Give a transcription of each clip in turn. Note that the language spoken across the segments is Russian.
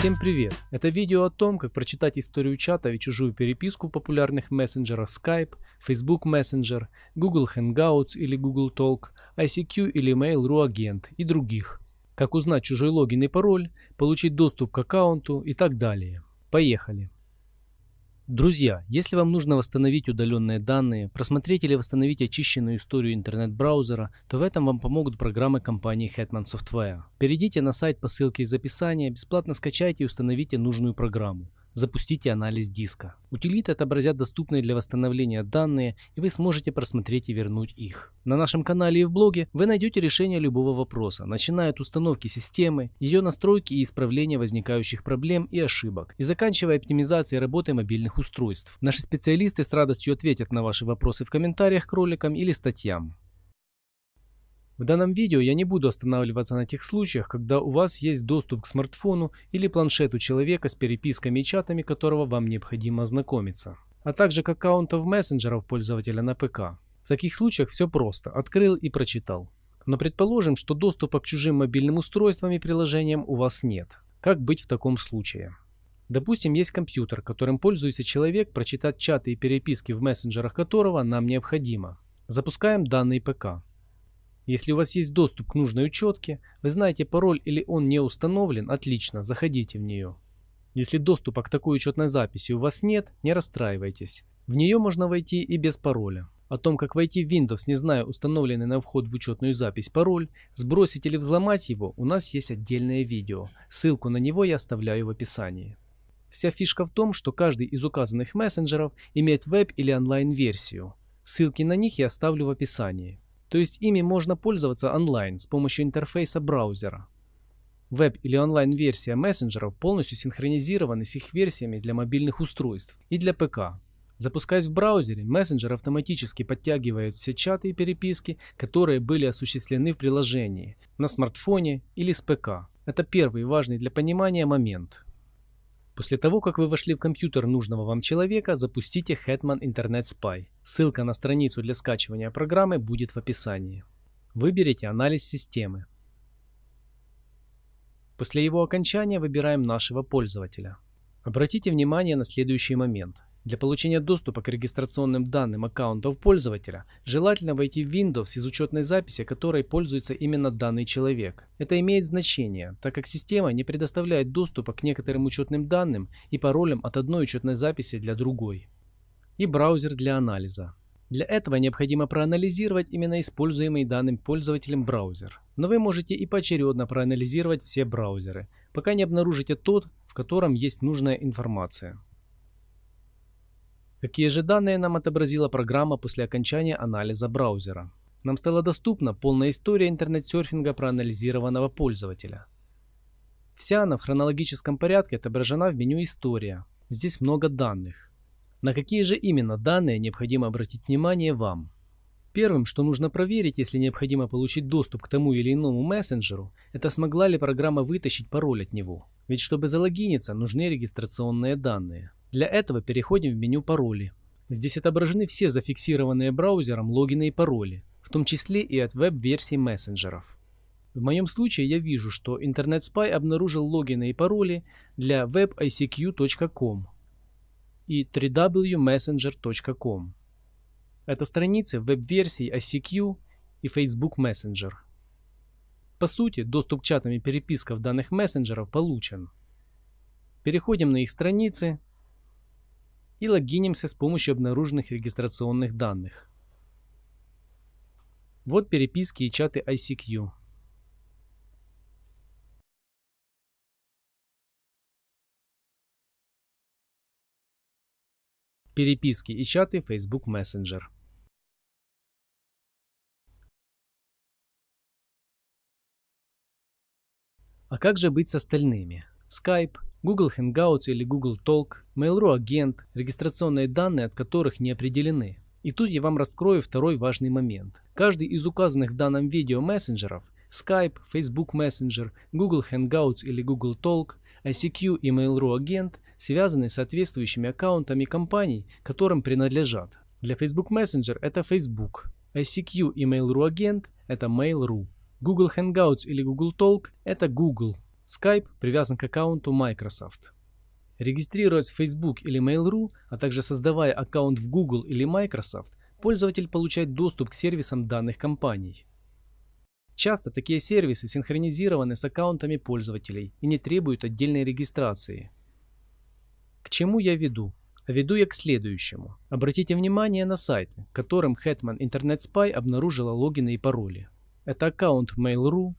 Всем привет! Это видео о том, как прочитать историю чата и чужую переписку в популярных мессенджерах Skype, Facebook Messenger, Google Hangouts или Google Talk, ICQ или Mail.ru агент и других. Как узнать чужой логин и пароль, получить доступ к аккаунту и так далее. Поехали! Друзья, если вам нужно восстановить удаленные данные, просмотреть или восстановить очищенную историю интернет-браузера, то в этом вам помогут программы компании Hetman Software. Перейдите на сайт по ссылке из описания, бесплатно скачайте и установите нужную программу. Запустите анализ диска. Утилиты отобразят доступные для восстановления данные, и вы сможете просмотреть и вернуть их. На нашем канале и в блоге вы найдете решение любого вопроса, начиная от установки системы, ее настройки и исправления возникающих проблем и ошибок, и заканчивая оптимизацией работы мобильных устройств. Наши специалисты с радостью ответят на ваши вопросы в комментариях к роликам или статьям. В данном видео я не буду останавливаться на тех случаях, когда у вас есть доступ к смартфону или планшету человека с переписками и чатами, которого вам необходимо ознакомиться, а также к аккаунтов мессенджеров пользователя на ПК. В таких случаях все просто, открыл и прочитал. Но предположим, что доступа к чужим мобильным устройствам и приложениям у вас нет. Как быть в таком случае? Допустим, есть компьютер, которым пользуется человек, прочитать чаты и переписки в мессенджерах которого нам необходимо. Запускаем данный ПК. Если у вас есть доступ к нужной учетке, вы знаете пароль или он не установлен, отлично, заходите в нее. Если доступа к такой учетной записи у вас нет, не расстраивайтесь. В нее можно войти и без пароля. О том, как войти в Windows, не зная установленный на вход в учетную запись пароль, сбросить или взломать его, у нас есть отдельное видео. Ссылку на него я оставляю в описании. Вся фишка в том, что каждый из указанных мессенджеров имеет веб или онлайн-версию. Ссылки на них я оставлю в описании. То есть ими можно пользоваться онлайн с помощью интерфейса браузера. Веб- или онлайн-версия мессенджеров полностью синхронизированы с их версиями для мобильных устройств и для ПК. Запускаясь в браузере, мессенджер автоматически подтягивает все чаты и переписки, которые были осуществлены в приложении, на смартфоне или с ПК. Это первый важный для понимания момент. После того, как вы вошли в компьютер нужного вам человека, запустите Hetman Internet Spy. Ссылка на страницу для скачивания программы будет в описании. Выберите анализ системы. После его окончания выбираем нашего пользователя. Обратите внимание на следующий момент. Для получения доступа к регистрационным данным аккаунтов пользователя желательно войти в Windows из учетной записи, которой пользуется именно данный человек. Это имеет значение, так как система не предоставляет доступа к некоторым учетным данным и паролям от одной учетной записи для другой. И браузер для анализа. Для этого необходимо проанализировать именно используемый данным пользователем браузер. Но вы можете и поочередно проанализировать все браузеры, пока не обнаружите тот, в котором есть нужная информация. Какие же данные нам отобразила программа после окончания анализа браузера? Нам стала доступна полная история интернет-серфинга проанализированного пользователя. Вся она в хронологическом порядке отображена в меню «История». Здесь много данных. На какие же именно данные необходимо обратить внимание вам? Первым, что нужно проверить, если необходимо получить доступ к тому или иному мессенджеру, это смогла ли программа вытащить пароль от него. Ведь чтобы залогиниться, нужны регистрационные данные. Для этого переходим в меню «Пароли». Здесь отображены все зафиксированные браузером логины и пароли, в том числе и от веб-версий мессенджеров. В моем случае я вижу, что Internet Spy обнаружил логины и пароли для webicq.com и www.messenger.com. Это страницы веб-версий ICQ и Facebook Messenger. По сути, доступ к чатам и перепискам данных мессенджеров получен. Переходим на их страницы и логинимся с помощью обнаруженных регистрационных данных. Вот переписки и чаты ICQ. Переписки и чаты Facebook Messenger. А как же быть с остальными? Skype, Google Hangouts или Google Talk, Mail.ru агент, регистрационные данные от которых не определены. И тут я вам раскрою второй важный момент. Каждый из указанных в данном видео мессенджеров Skype, Facebook Messenger, Google Hangouts или Google Talk, ICQ и Mail.ru агент связаны с соответствующими аккаунтами компаний, которым принадлежат. Для Facebook Messenger это Facebook, ICQ и Mail.ru агент это Mail.ru, Google Hangouts или Google Talk это Google, Skype привязан к аккаунту Microsoft. Регистрируясь в Facebook или Mail.ru, а также создавая аккаунт в Google или Microsoft, пользователь получает доступ к сервисам данных компаний. Часто такие сервисы синхронизированы с аккаунтами пользователей и не требуют отдельной регистрации. К чему я веду? Веду я к следующему. Обратите внимание на сайты, которым Hetman Internet Spy обнаружила логины и пароли. Это аккаунт Mail.ru,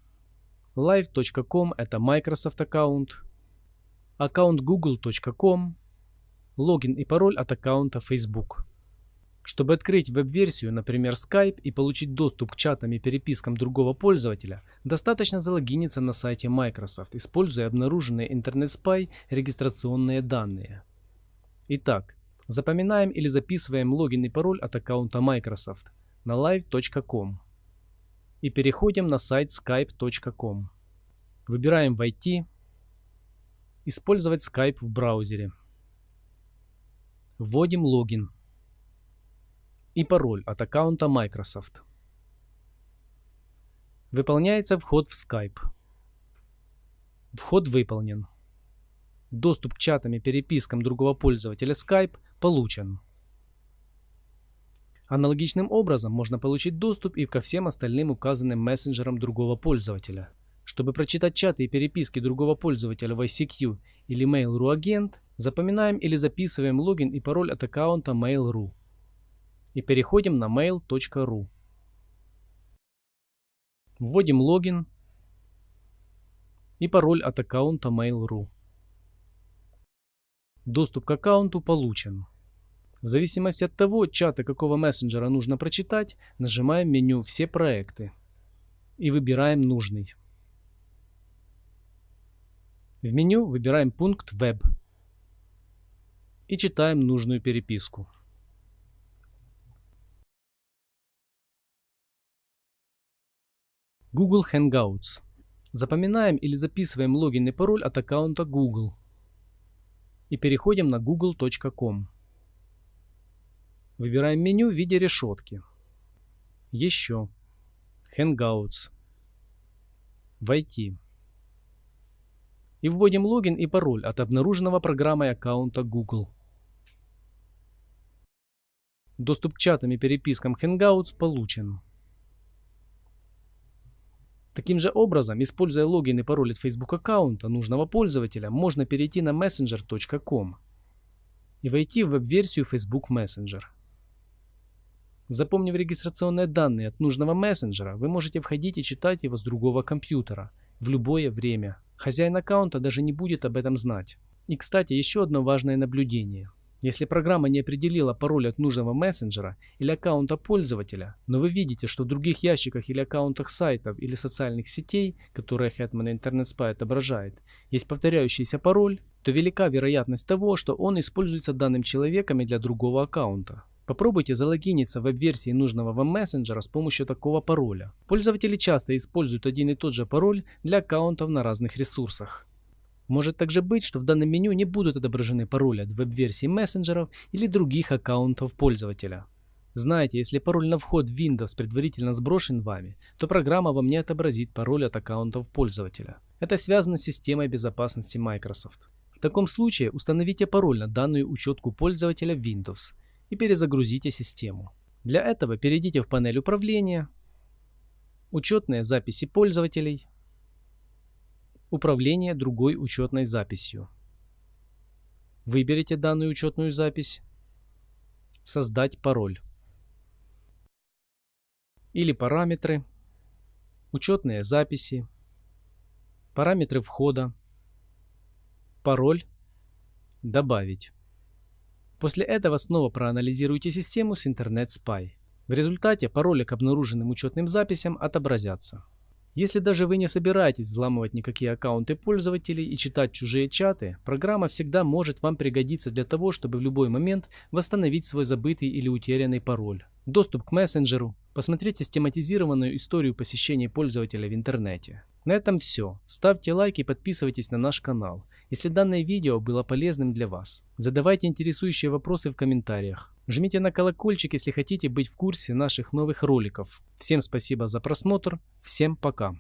live.com – это Microsoft аккаунт, аккаунт google.com, логин и пароль от аккаунта Facebook. Чтобы открыть веб-версию, например, Skype, и получить доступ к чатам и перепискам другого пользователя, достаточно залогиниться на сайте Microsoft, используя обнаруженные Spy регистрационные данные. Итак, запоминаем или записываем логин и пароль от аккаунта Microsoft на live.com и переходим на сайт skype.com. Выбираем «Войти», «Использовать Skype в браузере». Вводим логин и пароль от аккаунта Microsoft. Выполняется вход в Skype. Вход выполнен. Доступ к чатам и перепискам другого пользователя Skype получен. Аналогичным образом можно получить доступ и ко всем остальным указанным мессенджерам другого пользователя. Чтобы прочитать чаты и переписки другого пользователя в ICQ или Mail.ru агент, запоминаем или записываем логин и пароль от аккаунта Mail.ru и переходим на mail.ru. Вводим логин и пароль от аккаунта Mail.ru. Доступ к аккаунту получен. В зависимости от того, чаты какого мессенджера нужно прочитать, нажимаем меню «Все проекты» и выбираем нужный. В меню выбираем пункт «Веб» и читаем нужную переписку. Google Hangouts. Запоминаем или записываем логин и пароль от аккаунта Google. И переходим на google.com. Выбираем меню в виде решетки. Еще. Hangouts. Войти. И вводим логин и пароль от обнаруженного программой аккаунта Google. Доступ к чатам и перепискам Hangouts получен. Таким же образом, используя логин и пароль от Facebook аккаунта нужного пользователя, можно перейти на messenger.com и войти в веб-версию Facebook Messenger. Запомнив регистрационные данные от нужного мессенджера, вы можете входить и читать его с другого компьютера в любое время. Хозяин аккаунта даже не будет об этом знать. И, кстати, еще одно важное наблюдение – если программа не определила пароль от нужного мессенджера или аккаунта пользователя, но вы видите, что в других ящиках или аккаунтах сайтов или социальных сетей, которые Hetman Internet Spy отображает, есть повторяющийся пароль, то велика вероятность того, что он используется данным человеком и для другого аккаунта. Попробуйте залогиниться в веб-версии нужного вам мессенджера с помощью такого пароля. Пользователи часто используют один и тот же пароль для аккаунтов на разных ресурсах. Может также быть, что в данном меню не будут отображены пароли от веб-версий мессенджеров или других аккаунтов пользователя. Знаете, если пароль на вход в Windows предварительно сброшен вами, то программа вам не отобразит пароль от аккаунтов пользователя. Это связано с системой безопасности Microsoft. В таком случае установите пароль на данную учетку пользователя Windows и перезагрузите систему. Для этого перейдите в панель управления, учетные записи пользователей, Управление другой учетной записью. Выберите данную учетную запись. Создать пароль. Или параметры. Учетные записи. Параметры входа. Пароль. Добавить. После этого снова проанализируйте систему с Internet Spy. В результате пароли к обнаруженным учетным записям отобразятся. Если даже вы не собираетесь взламывать никакие аккаунты пользователей и читать чужие чаты, программа всегда может вам пригодиться для того, чтобы в любой момент восстановить свой забытый или утерянный пароль, доступ к мессенджеру, посмотреть систематизированную историю посещения пользователя в интернете. На этом все. Ставьте лайк и подписывайтесь на наш канал, если данное видео было полезным для вас. Задавайте интересующие вопросы в комментариях. Жмите на колокольчик, если хотите быть в курсе наших новых роликов. Всем спасибо за просмотр, всем пока.